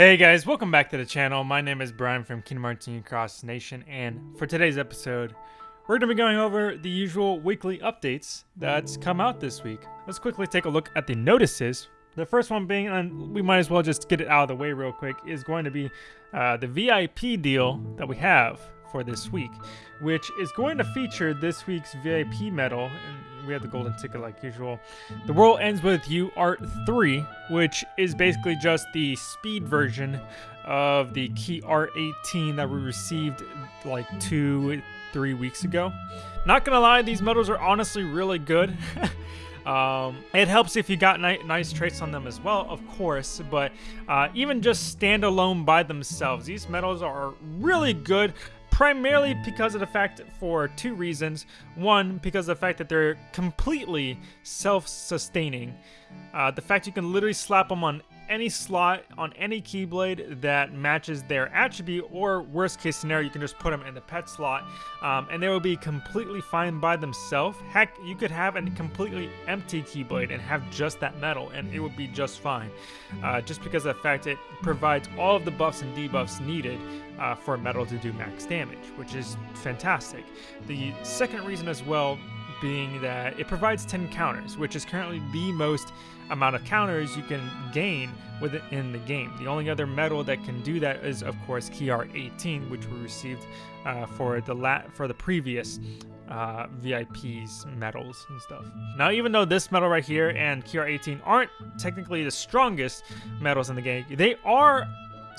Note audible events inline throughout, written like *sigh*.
Hey guys, welcome back to the channel. My name is Brian from Kingdom Hearts Union Cross Nation, and for today's episode, we're going to be going over the usual weekly updates that's come out this week. Let's quickly take a look at the notices. The first one being, and we might as well just get it out of the way real quick, is going to be uh, the VIP deal that we have for this week, which is going to feature this week's VIP medal. We have the golden ticket like usual. The World Ends With You Art 3, which is basically just the speed version of the Key Art 18 that we received like two, three weeks ago. Not gonna lie, these medals are honestly really good. *laughs* Um, it helps if you got ni nice traits on them as well, of course, but uh, even just standalone by themselves, these medals are really good primarily because of the fact for two reasons. One, because of the fact that they're completely self-sustaining. Uh, the fact you can literally slap them on any slot on any Keyblade that matches their attribute, or worst case scenario, you can just put them in the pet slot, um, and they will be completely fine by themselves. Heck, you could have a completely empty Keyblade and have just that medal, and it would be just fine. Uh, just because of the fact it provides all of the buffs and debuffs needed uh, for medal to do max damage, which is fantastic. The second reason as well being that it provides 10 counters, which is currently the most amount of counters you can gain within in the game. The only other medal that can do that is, of course, Key Art 18, which we received uh, for the la for the previous uh, VIPs medals and stuff. Now, even though this medal right here and Key Art 18 aren't technically the strongest medals in the game, they are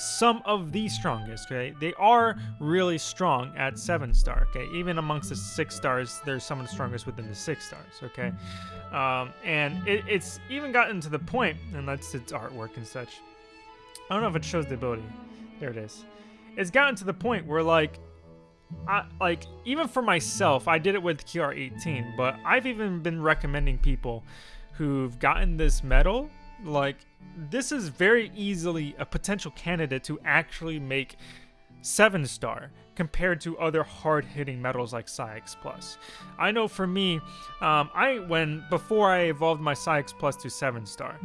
some of the strongest, okay? They are really strong at 7 star, okay? Even amongst the 6 stars, there's some of the strongest within the 6 stars, okay? Um, and it, it's even gotten to the point, and that's its artwork and such. I don't know if it shows the ability. There it is. It's gotten to the point where, like, I, like even for myself, I did it with KR18, but I've even been recommending people who've gotten this medal like this is very easily a potential candidate to actually make 7 star compared to other hard-hitting medals like Psyx Plus. I know for me, um, I when before I evolved my Psyx Plus to 7 star,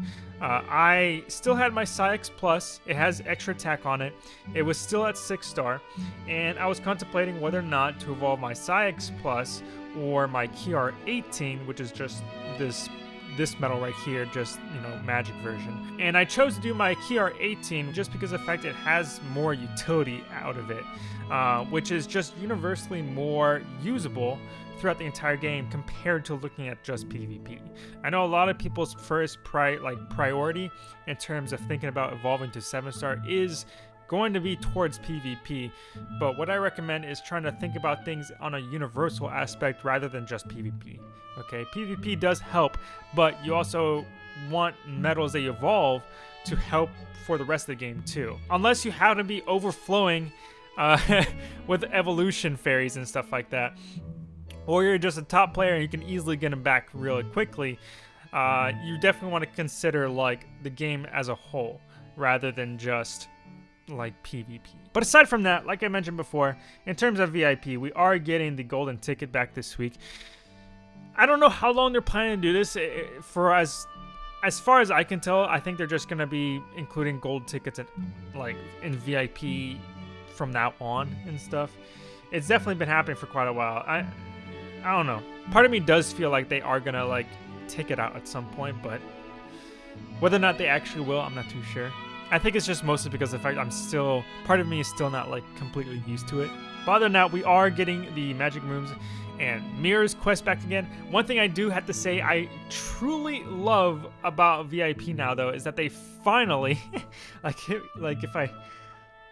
uh, I still had my Psyx Plus. It has extra attack on it. It was still at 6 star, and I was contemplating whether or not to evolve my Psyx Plus or my KR 18, which is just this this medal right here, just, you know, magic version. And I chose to do my KR 18 just because of the fact it has more utility out of it, uh, which is just universally more usable throughout the entire game compared to looking at just PvP. I know a lot of people's first pri like priority in terms of thinking about evolving to 7 star is going to be towards PvP, but what I recommend is trying to think about things on a universal aspect rather than just PvP. Okay, PvP does help, but you also want medals that evolve to help for the rest of the game too. Unless you happen to be overflowing uh, *laughs* with evolution fairies and stuff like that, or you're just a top player and you can easily get them back really quickly, uh, you definitely want to consider like the game as a whole rather than just like PvP. But aside from that, like I mentioned before, in terms of VIP, we are getting the golden ticket back this week. I don't know how long they're planning to do this. For as as far as I can tell, I think they're just gonna be including gold tickets in, like in VIP from now on and stuff. It's definitely been happening for quite a while. I I don't know. Part of me does feel like they are gonna like take it out at some point, but whether or not they actually will, I'm not too sure. I think it's just mostly because of the fact I'm still, part of me is still not like completely used to it. But other than that, we are getting the magic brooms and mirrors quest back again. One thing I do have to say I truly love about VIP now though is that they finally, *laughs* like, like if I,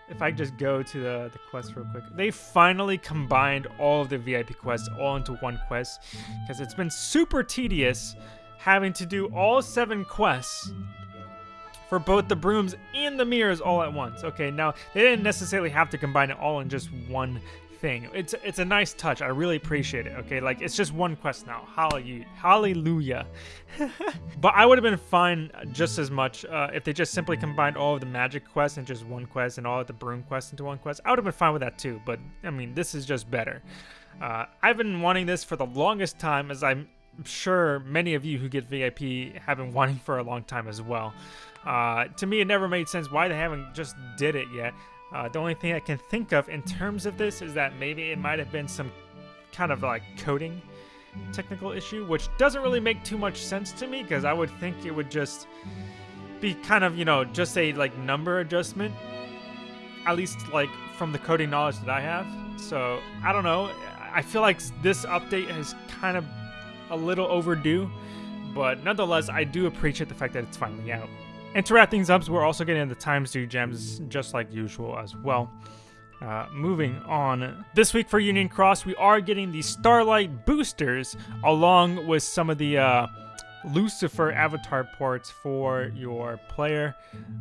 if I just go to the, the quest real quick, they finally combined all of the VIP quests all into one quest because it's been super tedious having to do all seven quests for both the brooms and the mirrors all at once. Okay, now they didn't necessarily have to combine it all in just one thing. It's it's a nice touch. I really appreciate it. Okay, like it's just one quest now. Hallelujah. *laughs* But I would have been fine just as much uh, if they just simply combined all of the magic quests and just one quest and all of the broom quests into one quest. I would have been fine with that too. But I mean, this is just better. Uh, I've been wanting this for the longest time as I'm sure many of you who get VIP have been *laughs* wanting for a long time as well. Uh, to me, it never made sense why they haven't just did it yet. Uh, the only thing I can think of in terms of this is that maybe it might have been some kind of like coding technical issue, which doesn't really make too much sense to me because I would think it would just be kind of, you know, just a like number adjustment, at least like from the coding knowledge that I have. So I don't know. I feel like this update has kind of a little overdue, but nonetheless, I do appreciate the fact that it's finally out. And to wrap things up, we're also getting the Times 2 gems just like usual as well. Uh, moving on. This week for Union Cross, we are getting the Starlight boosters along with some of the uh, Lucifer avatar ports for your player.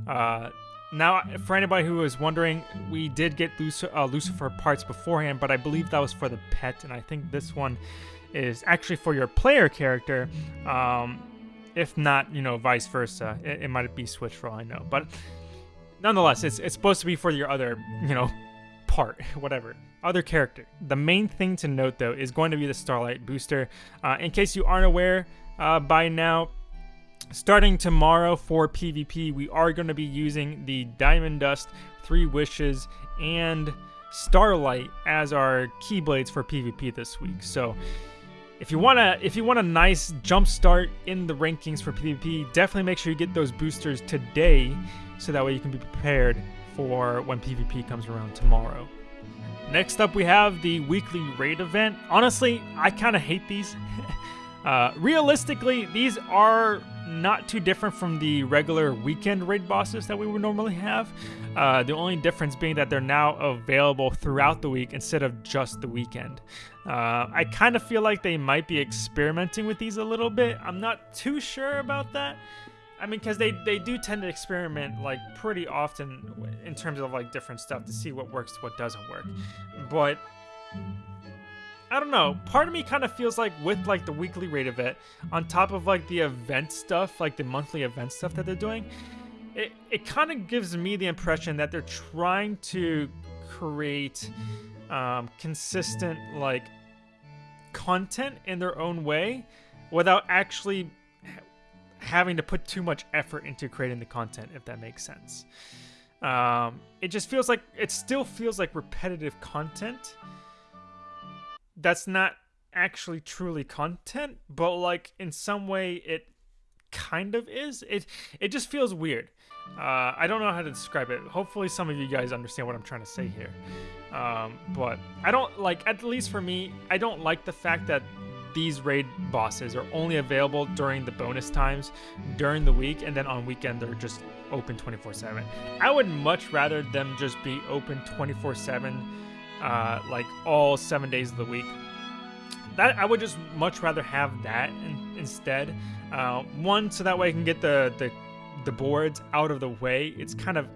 Uh, now, for anybody who is wondering, we did get Luc uh, Lucifer parts beforehand, but I believe that was for the pet, and I think this one is actually for your player character. Um, if not, you know, vice versa. It, it might be switched for all I know. But nonetheless, it's, it's supposed to be for your other, you know, part, *laughs* whatever, other character. The main thing to note, though, is going to be the Starlight Booster. Uh, in case you aren't aware uh, by now, starting tomorrow for PvP, we are going to be using the Diamond Dust, Three Wishes, and Starlight as our Keyblades for PvP this week. So if you want to if you want a nice jump start in the rankings for PvP, definitely make sure you get those boosters today so that way you can be prepared for when PvP comes around tomorrow. Next up we have the weekly raid event. Honestly, I kind of hate these. *laughs* uh, realistically, these are not too different from the regular weekend raid bosses that we would normally have. Uh, the only difference being that they're now available throughout the week instead of just the weekend. Uh, I kind of feel like they might be experimenting with these a little bit. I'm not too sure about that. I mean, because they, they do tend to experiment like pretty often in terms of like different stuff to see what works, what doesn't work. But I don't know. Part of me kind of feels like with like the weekly raid event, on top of like the event stuff, like the monthly event stuff that they're doing, it, it kind of gives me the impression that they're trying to create um, consistent like content in their own way without actually having to put too much effort into creating the content, if that makes sense. Um, it just feels like it still feels like repetitive content that's not actually truly content, but like in some way it kind of is. It it just feels weird. Uh, I don't know how to describe it. Hopefully, some of you guys understand what I'm trying to say here. Um, but I don't like, at least for me, I don't like the fact that these raid bosses are only available during the bonus times during the week, and then on weekend they're just open 24/7. I would much rather them just be open 24/7, uh, like all seven days of the week. That I would just much rather have that in, instead. Uh, one, so that way I can get the the the boards out of the way. It's kind of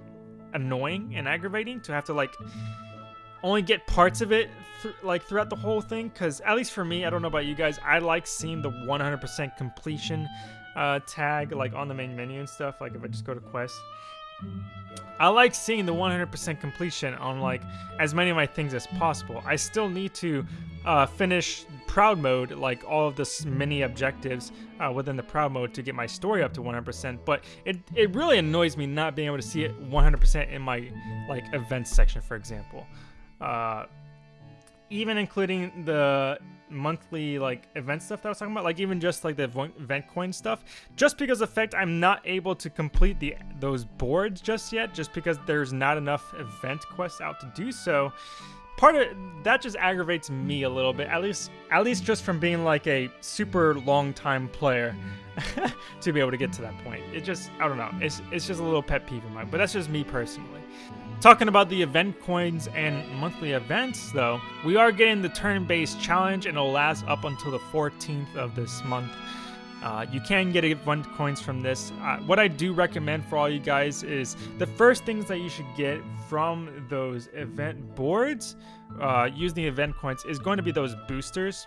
annoying and aggravating to have to like only get parts of it th like throughout the whole thing because at least for me i don't know about you guys i like seeing the 100% completion uh, tag like on the main menu and stuff like if i just go to quest I like seeing the 100% completion on like as many of my things as possible. I still need to uh, finish proud mode, like all of the mini objectives uh, within the proud mode to get my story up to 100%. But it, it really annoys me not being able to see it 100% in my like events section, for example. Uh, even including the monthly like event stuff that I was talking about, like even just like the event coin stuff, just because of fact I'm not able to complete the those boards just yet, just because there's not enough event quests out to do so. Part of that just aggravates me a little bit, at least at least just from being like a super long time player *laughs* to be able to get to that point. It just I don't know. It's it's just a little pet peeve of mine, but that's just me personally. Talking about the event coins and monthly events, though, we are getting the turn-based challenge and it'll last up until the 14th of this month. Uh, you can get event coins from this. Uh, what I do recommend for all you guys is the first things that you should get from those event boards uh, using the event coins is going to be those boosters.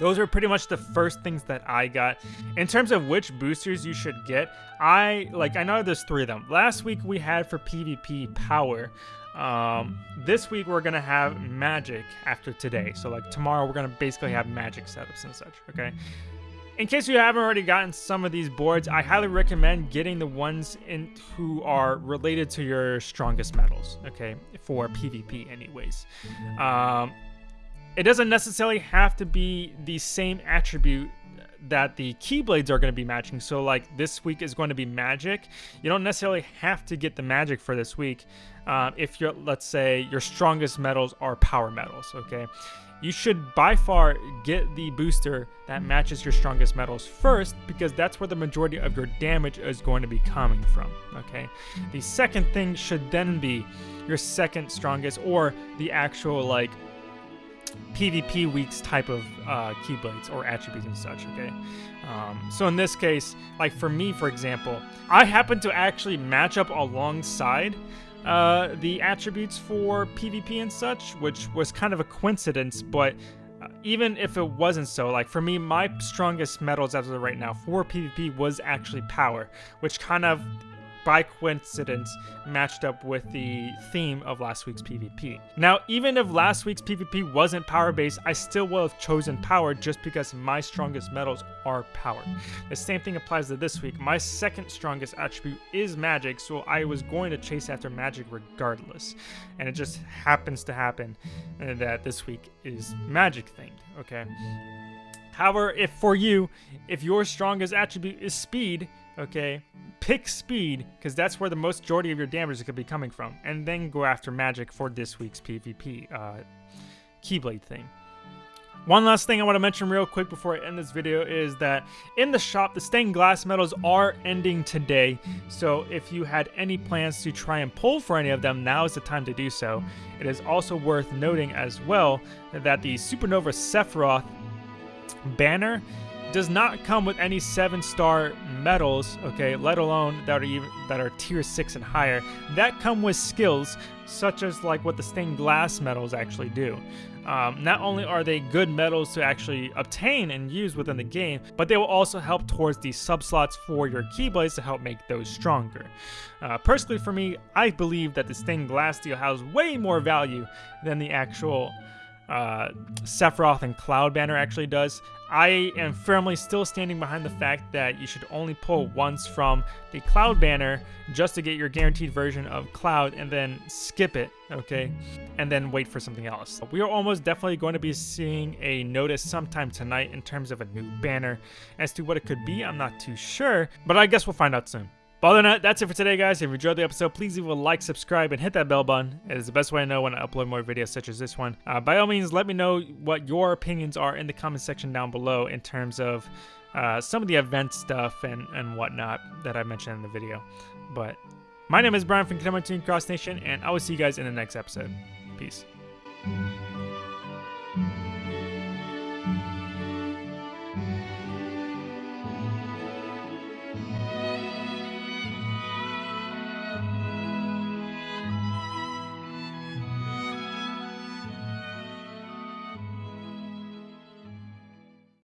Those are pretty much the first things that I got. In terms of which boosters you should get, I like I know there's three of them. Last week we had for PvP power. Um, this week we're gonna have magic after today. So like tomorrow we're gonna basically have magic setups and such. Okay. In case you haven't already gotten some of these boards, I highly recommend getting the ones in who are related to your strongest medals. Okay, for PvP, anyways. Um, it doesn't necessarily have to be the same attribute that the keyblades are going to be matching. So like this week is going to be magic. You don't necessarily have to get the magic for this week. Um, if you're, let's say your strongest medals are power medals, okay? You should by far get the booster that matches your strongest medals first because that's where the majority of your damage is going to be coming from, okay? The second thing should then be your second strongest or the actual like PvP weeks type of uh, keyblades or attributes and such, okay? Um, so in this case, like for me, for example, I happen to actually match up alongside uh, the attributes for PvP and such, which was kind of a coincidence, but uh, even if it wasn't so, like for me, my strongest medals as of right now for PvP was actually power, which kind of by coincidence matched up with the theme of last week's PvP. Now, even if last week's PvP wasn't power based, I still would have chosen power just because my strongest medals are power. The same thing applies to this week. My second strongest attribute is magic, so I was going to chase after magic regardless. And it just happens to happen that this week is magic themed, okay? However, if for you, if your strongest attribute is speed, okay, pick speed because that's where the most majority of your damage could be coming from, and then go after magic for this week's PvP uh, Keyblade thing. One last thing I want to mention real quick before I end this video is that in the shop, the stained glass medals are ending today. So if you had any plans to try and pull for any of them, now is the time to do so. It is also worth noting as well that the Supernova Sephiroth banner does not come with any seven star medals, okay, let alone that are even that are tier six and higher. That come with skills such as like what the stained glass medals actually do. Um, not only are they good medals to actually obtain and use within the game, but they will also help towards the subslots for your keyblades to help make those stronger. Uh, personally, for me, I believe that the stained glass deal has way more value than the actual uh, Sephiroth and Cloud banner actually does. I am firmly still standing behind the fact that you should only pull once from the Cloud banner just to get your guaranteed version of Cloud and then skip it, okay? And then wait for something else. We are almost definitely going to be seeing a notice sometime tonight in terms of a new banner. As to what it could be, I'm not too sure, but I guess we'll find out soon. But other than that, that's it for today, guys. If you enjoyed the episode, please leave a like, subscribe, and hit that bell button. It is the best way to know when I upload more videos such as this one. Uh, by all means, let me know what your opinions are in the comment section down below in terms of uh, some of the event stuff and, and whatnot that I mentioned in the video. But my name is Brian from Team Cross Nation, and I will see you guys in the next episode. Peace.